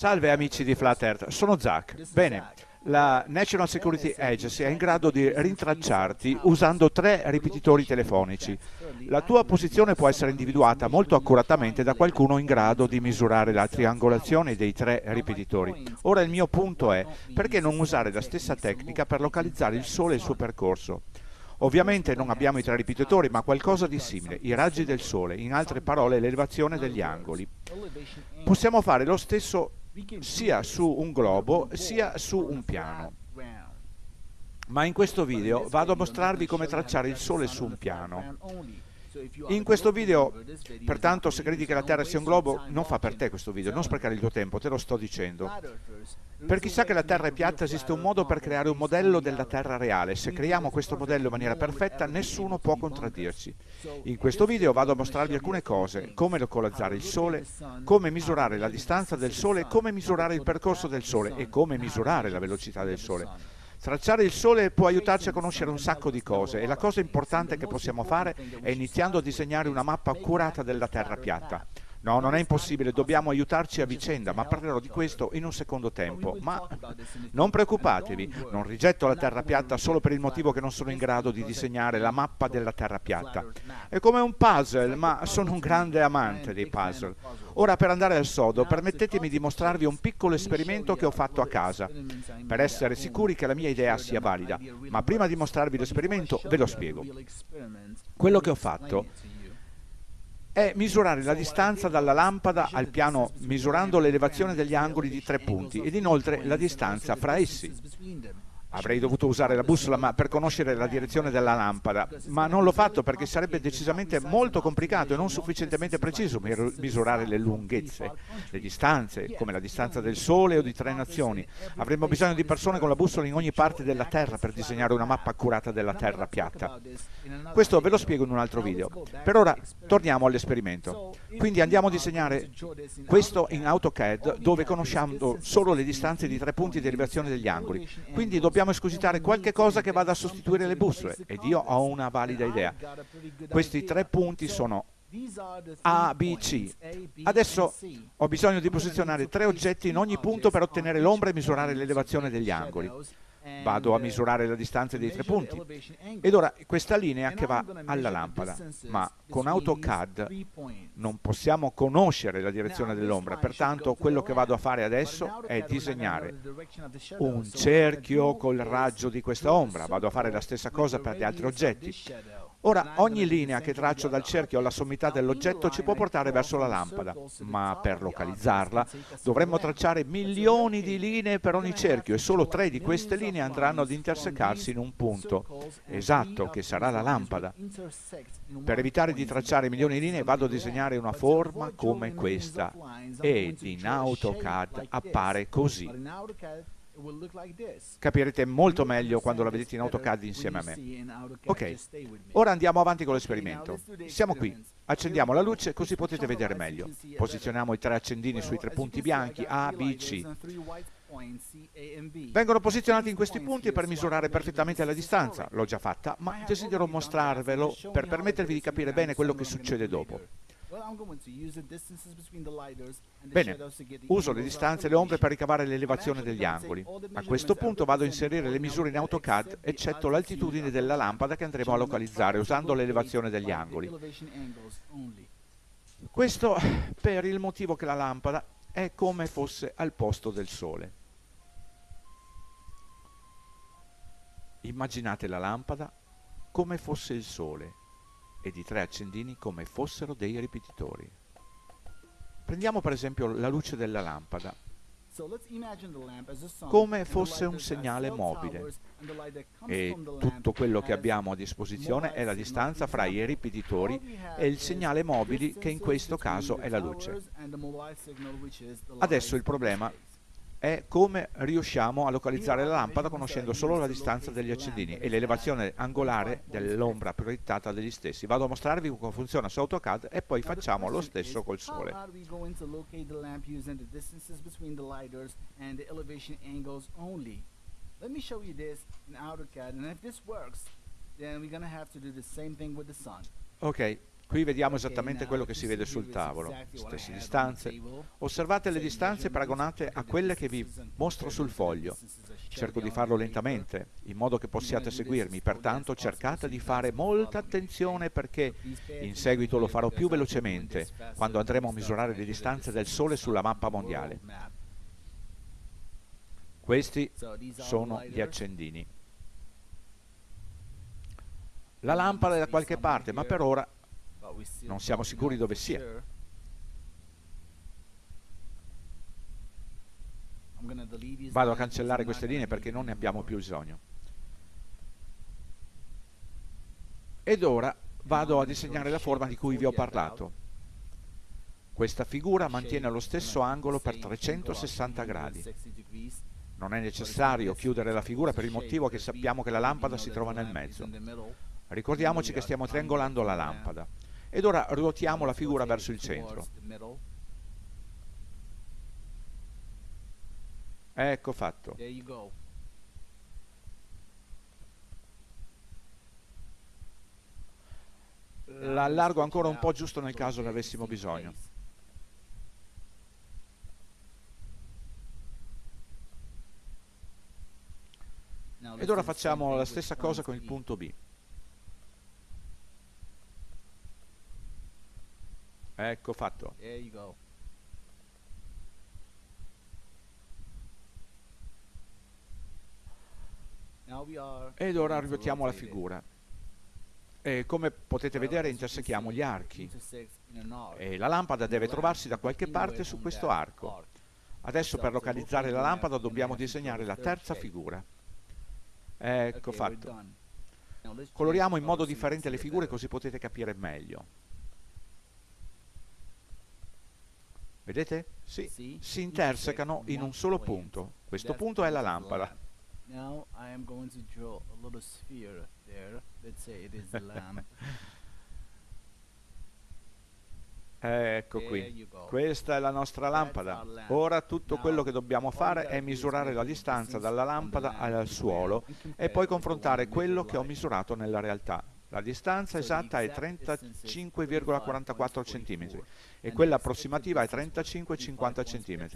Salve amici di Flat Earth, sono Zach. Bene, la National Security Agency è in grado di rintracciarti usando tre ripetitori telefonici. La tua posizione può essere individuata molto accuratamente da qualcuno in grado di misurare la triangolazione dei tre ripetitori. Ora il mio punto è, perché non usare la stessa tecnica per localizzare il Sole e il suo percorso? Ovviamente non abbiamo i tre ripetitori, ma qualcosa di simile, i raggi del Sole, in altre parole l'elevazione degli angoli. Possiamo fare lo stesso sia su un globo sia su un piano. Ma in questo video vado a mostrarvi come tracciare il Sole su un piano. In questo video, pertanto, se credi che la Terra sia un globo, non fa per te questo video, non sprecare il tuo tempo, te lo sto dicendo. Per chi sa che la Terra è piatta esiste un modo per creare un modello della Terra reale. Se creiamo questo modello in maniera perfetta, nessuno può contraddirci. In questo video vado a mostrarvi alcune cose, come localizzare il Sole, come misurare la distanza del Sole, come misurare il percorso del Sole e come misurare la velocità del Sole. Tracciare il Sole può aiutarci a conoscere un sacco di cose e la cosa importante che possiamo fare è iniziando a disegnare una mappa accurata della Terra piatta. No, non è impossibile, dobbiamo aiutarci a vicenda, ma parlerò di questo in un secondo tempo. Ma non preoccupatevi, non rigetto la terra piatta solo per il motivo che non sono in grado di disegnare la mappa della terra piatta. È come un puzzle, ma sono un grande amante dei puzzle. Ora per andare al sodo, permettetemi di mostrarvi un piccolo esperimento che ho fatto a casa, per essere sicuri che la mia idea sia valida. Ma prima di mostrarvi l'esperimento, ve lo spiego. Quello che ho fatto è misurare la distanza dalla lampada al piano misurando l'elevazione degli angoli di tre punti ed inoltre la distanza fra essi. Avrei dovuto usare la bussola ma per conoscere la direzione della lampada, ma non l'ho fatto perché sarebbe decisamente molto complicato e non sufficientemente preciso misurare le lunghezze, le distanze, come la distanza del Sole o di tre nazioni. Avremmo bisogno di persone con la bussola in ogni parte della Terra per disegnare una mappa accurata della Terra piatta. Questo ve lo spiego in un altro video. Per ora torniamo all'esperimento. Quindi andiamo a disegnare questo in AutoCAD dove conosciamo solo le distanze di tre punti di derivazione degli angoli. Quindi dobbiamo dobbiamo escogitare qualche cosa che vada a sostituire le bussole ed io ho una valida idea. Questi tre punti sono A, B, C. Adesso ho bisogno di posizionare tre oggetti in ogni punto per ottenere l'ombra e misurare l'elevazione degli angoli vado a misurare la distanza dei tre punti. ed ora questa linea che va alla lampada ma con AutoCAD non possiamo conoscere la direzione dell'ombra. pertanto quello che vado a fare adesso è disegnare un cerchio col raggio di questa ombra. vado a fare la stessa cosa per gli altri oggetti Ora, ogni linea che traccio dal cerchio alla sommità dell'oggetto ci può portare verso la lampada, ma per localizzarla dovremmo tracciare milioni di linee per ogni cerchio e solo tre di queste linee andranno ad intersecarsi in un punto. esatto, che sarà la lampada. Per evitare di tracciare milioni di linee vado a disegnare una forma come questa. ed in AutoCAD appare così. Capirete molto meglio quando la vedete in AutoCAD insieme a me. Ok, ora andiamo avanti con l'esperimento. Siamo qui, accendiamo la luce così potete vedere meglio. Posizioniamo i tre accendini sui tre punti bianchi A, B, C. Vengono posizionati in questi punti per misurare perfettamente la distanza. L'ho già fatta, ma desidero mostrarvelo per permettervi di capire bene quello che succede dopo. Bene, uso le distanze e le ombre per ricavare l'elevazione degli angoli. A questo punto vado a inserire le misure in AutoCAD, eccetto l'altitudine della lampada che andremo a localizzare usando l'elevazione degli angoli. Questo per il motivo che la lampada è come fosse al posto del Sole. Immaginate la lampada come fosse il Sole e di tre accendini come fossero dei ripetitori. Prendiamo per esempio la luce della lampada come fosse un segnale mobile e tutto quello che abbiamo a disposizione è la distanza fra i ripetitori e il segnale mobile che in questo caso è la luce. Adesso il problema è come riusciamo a localizzare la lampada conoscendo solo la distanza degli accendini e l'elevazione angolare dell'ombra proiettata degli stessi. Vado a mostrarvi come funziona su AutoCAD e poi facciamo lo stesso col sole. Let me show you this in AutoCAD and if this works then we're gonna have to do the same thing with the sun. Ok, Qui vediamo esattamente quello che si vede sul tavolo, stesse distanze. Osservate le distanze paragonate a quelle che vi mostro sul foglio. Cerco di farlo lentamente, in modo che possiate seguirmi, pertanto cercate di fare molta attenzione perché in seguito lo farò più velocemente, quando andremo a misurare le distanze del Sole sulla mappa mondiale. Questi sono gli accendini. La lampada è da qualche parte, ma per ora non siamo sicuri dove sia. Vado a cancellare queste linee perché non ne abbiamo più bisogno. Ed ora vado a disegnare la forma di cui vi ho parlato. Questa figura mantiene lo stesso angolo per 360 gradi. Non è necessario chiudere la figura per il motivo che sappiamo che la lampada si trova nel mezzo. Ricordiamoci che stiamo triangolando la lampada. Ed ora ruotiamo la figura verso il centro. Ecco fatto. La allargo ancora un po' giusto nel caso ne avessimo bisogno. Ed ora facciamo la stessa cosa con il punto B. Ecco fatto. Ed ora ruotiamo la figura. E come potete vedere intersechiamo gli archi. E la lampada deve trovarsi da qualche parte su questo arco. Adesso per localizzare la lampada dobbiamo disegnare la terza figura. Ecco fatto. Coloriamo in modo differente le figure così potete capire meglio. Vedete? Sì, si intersecano in un solo punto. Questo punto è la lampada. Ecco qui, questa è la nostra lampada. Ora tutto quello che dobbiamo fare è misurare la distanza dalla lampada al suolo e poi confrontare quello che ho misurato nella realtà. La distanza esatta è 35,44 cm e quella approssimativa è 35,50 cm.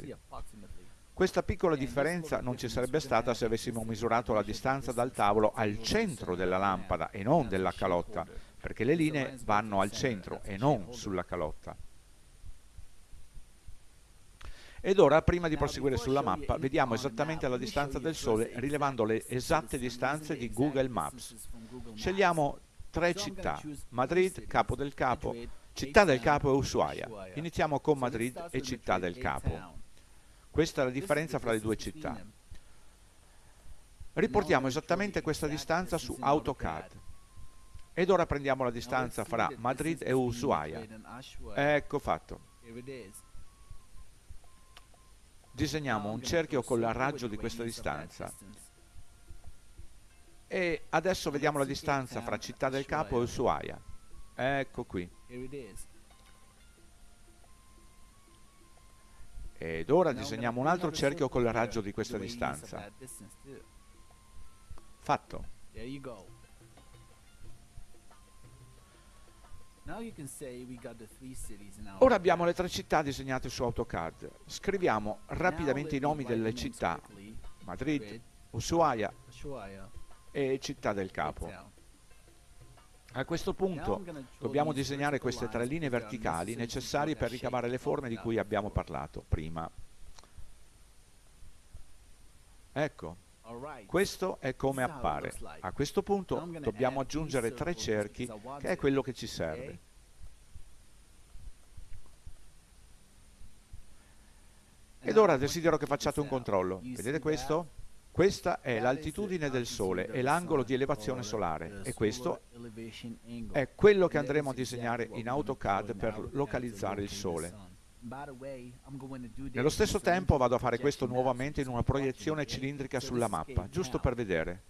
Questa piccola differenza non ci sarebbe stata se avessimo misurato la distanza dal tavolo al centro della lampada e non della calotta, perché le linee vanno al centro e non sulla calotta. Ed ora, prima di proseguire sulla mappa, vediamo esattamente la distanza del Sole rilevando le esatte distanze di Google Maps. Scegliamo tre città, Madrid, Capo del Capo, Città del Capo e Ushuaia. Iniziamo con Madrid e Città del Capo. Questa è la differenza fra le due città. Riportiamo esattamente questa distanza su AutoCAD. Ed ora prendiamo la distanza fra Madrid e Ushuaia. Ecco fatto. Disegniamo un cerchio con il raggio di questa distanza. E adesso vediamo la distanza fra Città del Capo e Ushuaia. Ecco qui. Ed ora disegniamo un altro cerchio col raggio di questa distanza. Fatto. Ora abbiamo le tre città disegnate su AutoCAD. Scriviamo rapidamente i nomi delle città. Madrid, Ushuaia e Città del Capo. A questo punto dobbiamo disegnare queste tre linee verticali necessarie per ricavare le forme di cui abbiamo parlato prima. Ecco, questo è come appare. A questo punto dobbiamo aggiungere tre cerchi, che è quello che ci serve. Ed ora desidero che facciate un controllo. Vedete questo? Questa è l'altitudine del Sole e l'angolo di elevazione solare e questo è quello che andremo a disegnare in AutoCAD per localizzare il Sole. Nello stesso tempo vado a fare questo nuovamente in una proiezione cilindrica sulla mappa, giusto per vedere.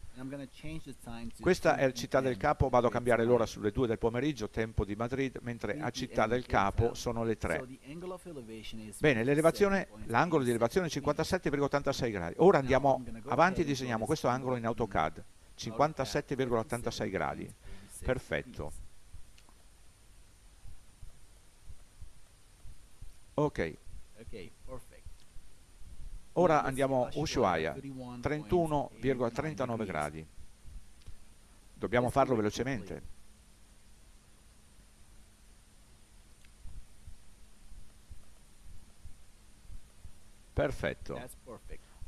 Questa è Città del Capo, vado a cambiare l'ora sulle 2 del pomeriggio, tempo di Madrid, mentre a Città del Capo sono le 3. Bene, l'angolo di elevazione è 57,86 gradi. Ora andiamo avanti e disegniamo questo angolo in AutoCAD, 57,86 gradi. Perfetto. Ok. Ora andiamo a Ushuaia, 31,39 gradi. Dobbiamo farlo velocemente. Perfetto.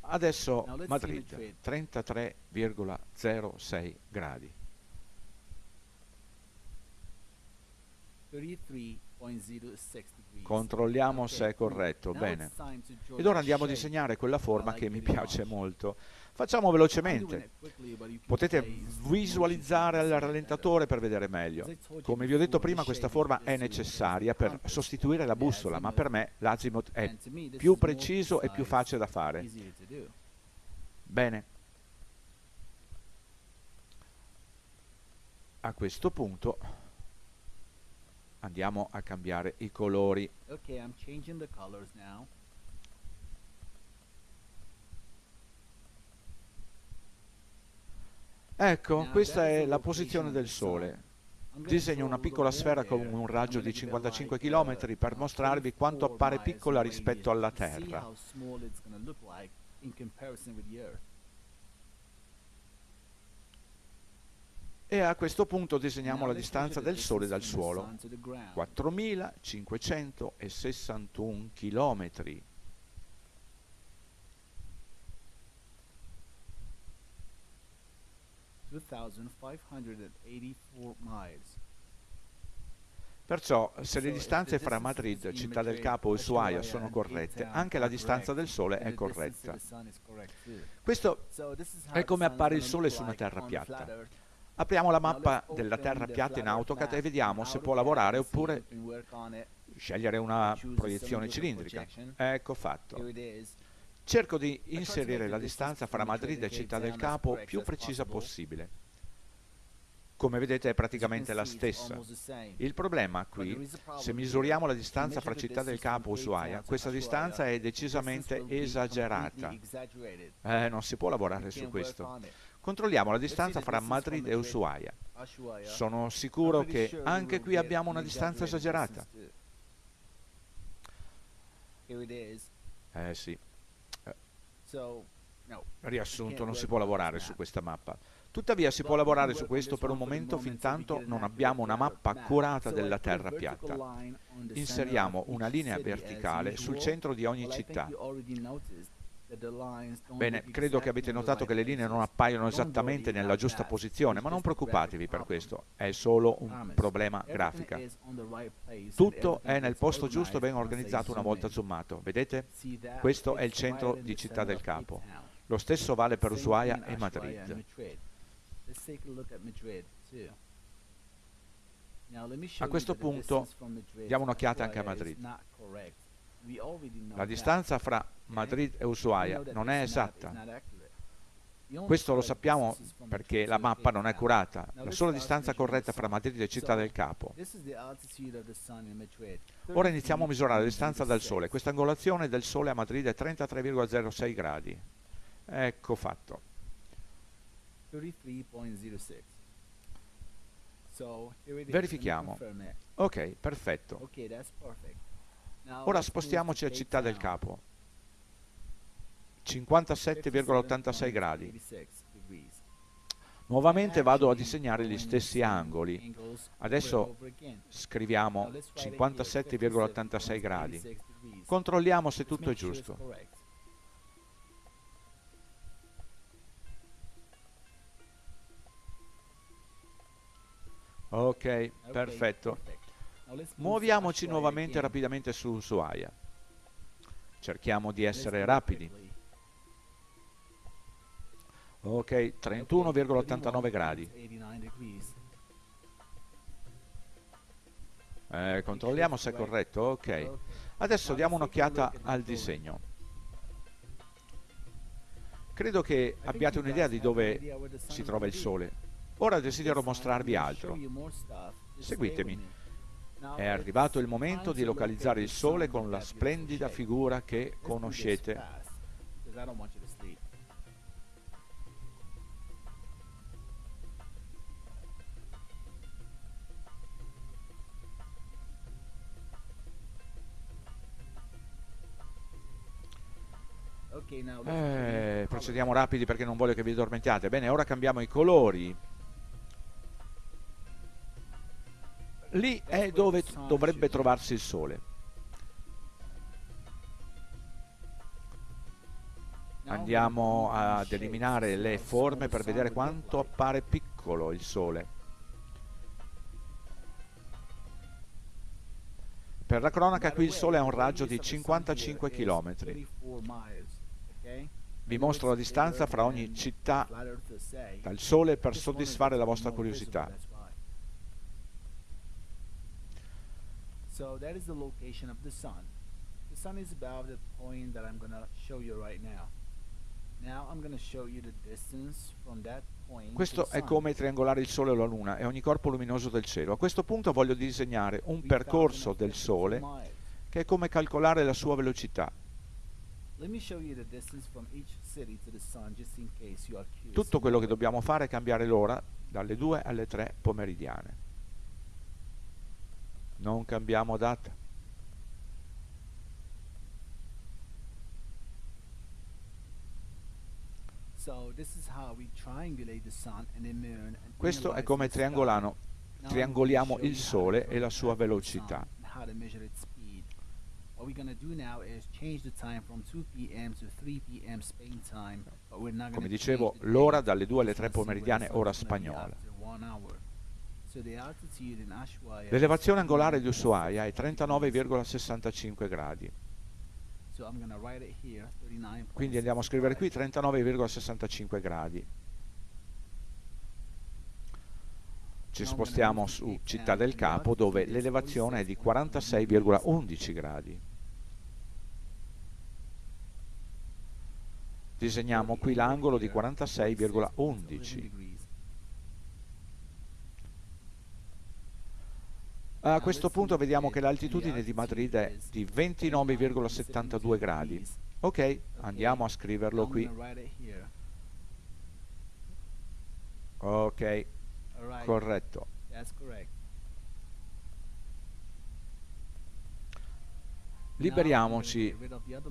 Adesso Madrid, 33,06 gradi. Controlliamo se è corretto, bene. Ed ora andiamo a disegnare quella forma che mi piace molto. Facciamo velocemente. Potete visualizzare il rallentatore per vedere meglio. Come vi ho detto prima, questa forma è necessaria per sostituire la bussola, ma per me l'azimut è più preciso e più facile da fare. Bene. A questo punto andiamo a cambiare i colori. Okay, I'm changing the colors now. Ecco, questa è la posizione del Sole. Disegno una piccola sfera con un raggio di 55 km per mostrarvi quanto appare piccola rispetto alla Terra. E a questo punto disegniamo la distanza del Sole dal suolo. 4561 km. 2,584 miles. Perciò, se le distanze fra Madrid, Città del Capo e Ushuaia sono corrette, anche la distanza del Sole è corretta. Questo è come appare il Sole su una terra piatta. Apriamo la mappa della terra piatta in AutoCAD e vediamo se può lavorare oppure scegliere una proiezione cilindrica. Ecco fatto. Cerco di inserire la distanza fra Madrid e Città del Capo più precisa possibile. Come vedete è praticamente la stessa. Il problema qui, se misuriamo la distanza fra Città del Capo e Ushuaia, questa distanza è decisamente esagerata. Eh, non si può lavorare su questo. Controlliamo la distanza fra Madrid e Ushuaia. Sono sicuro che anche qui abbiamo una distanza esagerata. Eh sì. Riassunto, non si può lavorare su questa mappa. Tuttavia si può lavorare su questo per un momento fin tanto non abbiamo una mappa accurata della terra piatta. Inseriamo una linea verticale sul centro di ogni città. Bene, credo che avete notato che le linee non appaiono esattamente nella giusta posizione, ma non preoccupatevi per questo, è solo un problema grafica. Tutto è nel posto giusto ben organizzato una volta zoomato. Vedete? Questo è il centro di Città del Capo. Lo stesso vale per Ushuaia e Madrid. A questo punto diamo un'occhiata anche a Madrid. La distanza fra Madrid e Ushuaia non è esatta. Questo lo sappiamo perché la mappa non è curata. La sola distanza corretta fra Madrid e Città del Capo. Ora iniziamo a misurare la distanza dal Sole. Questa angolazione del Sole a Madrid è 33,06 gradi. Ecco fatto. Verifichiamo. Ok, perfetto. Ora spostiamoci a Città del Capo. 57,86 gradi. Nuovamente vado a disegnare gli stessi angoli. Adesso scriviamo 57,86 gradi. Controlliamo se tutto è giusto. Ok, perfetto. Muoviamoci nuovamente rapidamente su Ushuaia. Cerchiamo di essere rapidi. Ok, 31,89 gradi. Eh, controlliamo se è corretto. Ok. Adesso diamo un'occhiata al disegno. Credo che abbiate un'idea di dove si trova il Sole. Ora desidero mostrarvi altro. Seguitemi. È arrivato il momento di localizzare il Sole con la splendida figura che conoscete. Eh, procediamo rapidi perché non voglio che vi addormentiate. Bene, ora cambiamo i colori. Lì è dove dovrebbe trovarsi il sole. Andiamo ad eliminare le forme per vedere quanto appare piccolo il sole. Per la cronaca qui il sole ha un raggio di 55 km. Vi mostro la distanza fra ogni città dal sole per soddisfare la vostra curiosità. So that is the location of the sun. The sun is about the point that I'm gonna show you right now. Now I'm gonna show you the distance from that point. to Questo è come triangolare il Sole o la Luna e ogni corpo luminoso del cielo. A questo punto voglio disegnare un percorso del 3052 Sole che è come calcolare la sua velocità. Tutto quello che dobbiamo fare è cambiare l'ora dalle 2 alle 3 pomeridiane. Non cambiamo data. So this is how we triangulate the sun and the moon and Questo è come triangolano, triangoliamo il Sole e la sua velocità. sun and how to measure its speed. What we're gonna do now is change the time from 2 p.m. to 3 p.m. Spain time, but we're not Come dicevo, l'ora dalle 2 alle Just 3 wanna see where the pomeridiane, ora spagnola. L'elevazione angolare di 39,64 Ushuaia è degrees. 39,65 gradi. So I'm gonna write it here, 39.65. Quindi andiamo a scrivere qui 39,65 gradi. Ci spostiamo su Città del Capo dove l'elevazione è di 46,11 gradi. Disegniamo qui l'angolo di 46,11. A questo punto vediamo che l'altitudine di Madrid è di 29,72 gradi. Ok, andiamo a scriverlo qui. Ok, corretto. Liberiamoci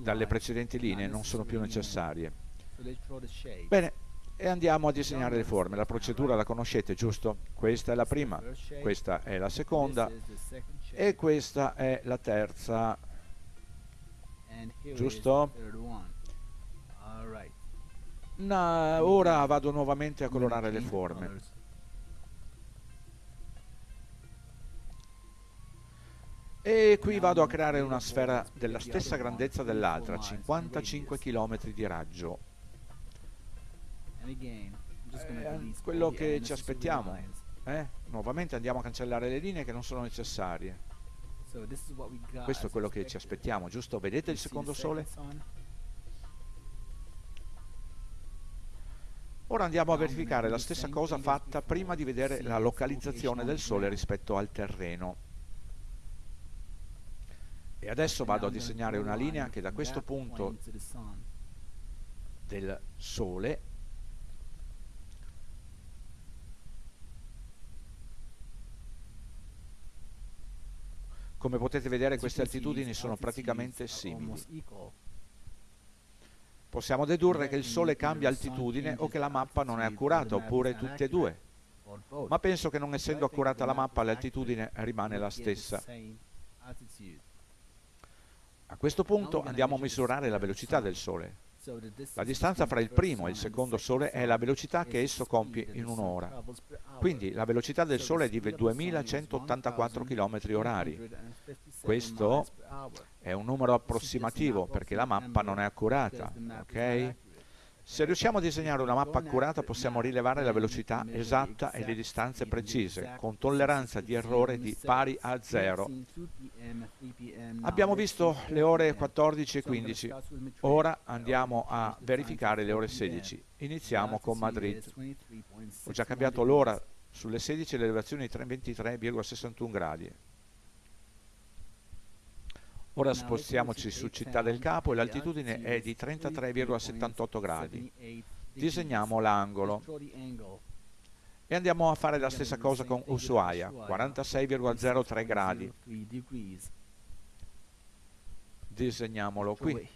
dalle precedenti linee, non sono più necessarie. Bene, e andiamo a disegnare le forme. La procedura la conoscete, giusto? Questa è la prima, questa è la seconda e questa è la terza. giusto? Na- ora vado nuovamente a colorare le forme. E qui vado a creare una sfera della stessa grandezza dell'altra, 55 km di raggio. Eh, quello che ci aspettiamo. Eh? Nuovamente andiamo a cancellare le linee che non sono necessarie. Questo è quello che ci aspettiamo, giusto? Vedete il secondo sole? Ora andiamo a verificare la stessa cosa fatta prima di vedere la localizzazione del sole rispetto al terreno. E adesso vado a disegnare una linea che da questo punto del sole come potete vedere queste altitudini sono praticamente simili. Possiamo dedurre che il sole cambia altitudine o che la mappa non è accurata, oppure tutte e due. Ma penso che non essendo accurata la mappa l'altitudine rimane la stessa. A questo punto andiamo a misurare la velocità del sole. La distanza fra il primo e il secondo sole è la velocità che esso compie in un'ora. Quindi la velocità del sole è di 2184 km orari. Questo è un numero approssimativo perché la mappa non è accurata, ok? Se riusciamo a disegnare una mappa accurata possiamo rilevare la velocità esatta e le distanze precise, con tolleranza di errore di pari a zero. Abbiamo visto le ore 14 e 15, ora andiamo a verificare le ore 16. Iniziamo con Madrid. Ho già cambiato l'ora sulle 16 e l'elevazione di 23,61 gradi. Ora spostiamoci su Città del Capo e l'altitudine è di 33,78 gradi. Disegniamo l'angolo. e andiamo a fare la stessa cosa con Ushuaia, 46,03 gradi. Disegniamolo qui.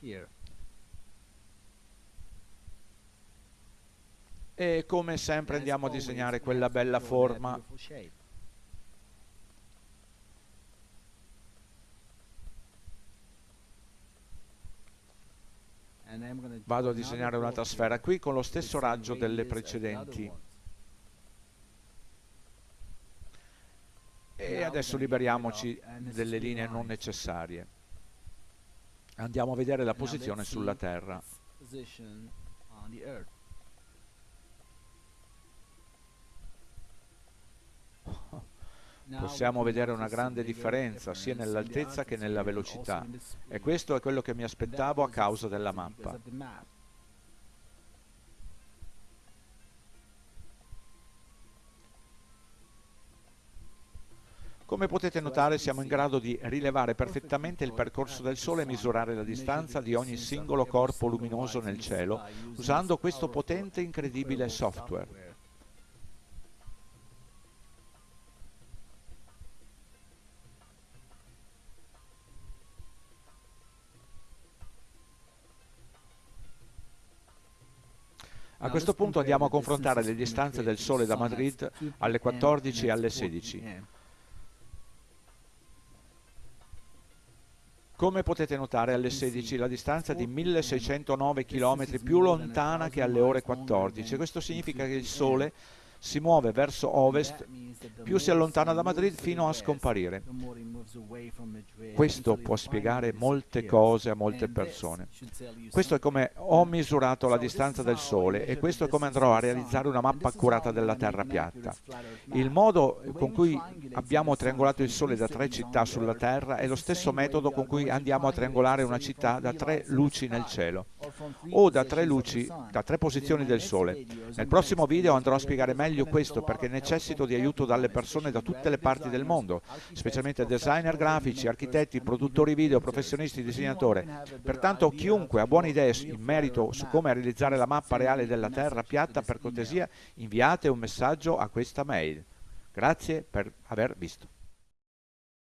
E come sempre andiamo a disegnare quella bella forma. Vado a disegnare un'altra sfera qui con lo stesso raggio delle precedenti. E adesso liberiamoci delle linee non necessarie. Andiamo a vedere la posizione sulla terra possiamo vedere una grande differenza sia nell'altezza che nella velocità e questo è quello che mi aspettavo a causa della mappa. Come potete notare siamo in grado di rilevare perfettamente il percorso del Sole e misurare la distanza di ogni singolo corpo luminoso nel cielo usando questo potente e incredibile software. A questo punto andiamo a confrontare le distanze del Sole da Madrid alle 14 e alle 16. Come potete notare alle 16 la distanza è di 1609 km più lontana che alle ore 14. Questo significa che il Sole si muove verso ovest, più si allontana da Madrid fino a scomparire. Questo può spiegare molte cose a molte persone. Questo è come ho misurato la distanza del Sole e questo è come andrò a realizzare una mappa accurata della Terra piatta. Il modo con cui abbiamo triangolato il Sole da tre città sulla Terra è lo stesso metodo con cui andiamo a triangolare una città da tre luci nel cielo o da tre luci, da tre posizioni del Sole. Nel prossimo video andrò a spiegare meglio meglio questo perché necessito di aiuto dalle persone da tutte le parti del mondo, specialmente designer grafici, architetti, produttori video, professionisti, disegnatori. Pertanto chiunque ha buone idee in merito su come realizzare la mappa reale della Terra piatta, per cortesia inviate un messaggio a questa mail. Grazie per aver visto.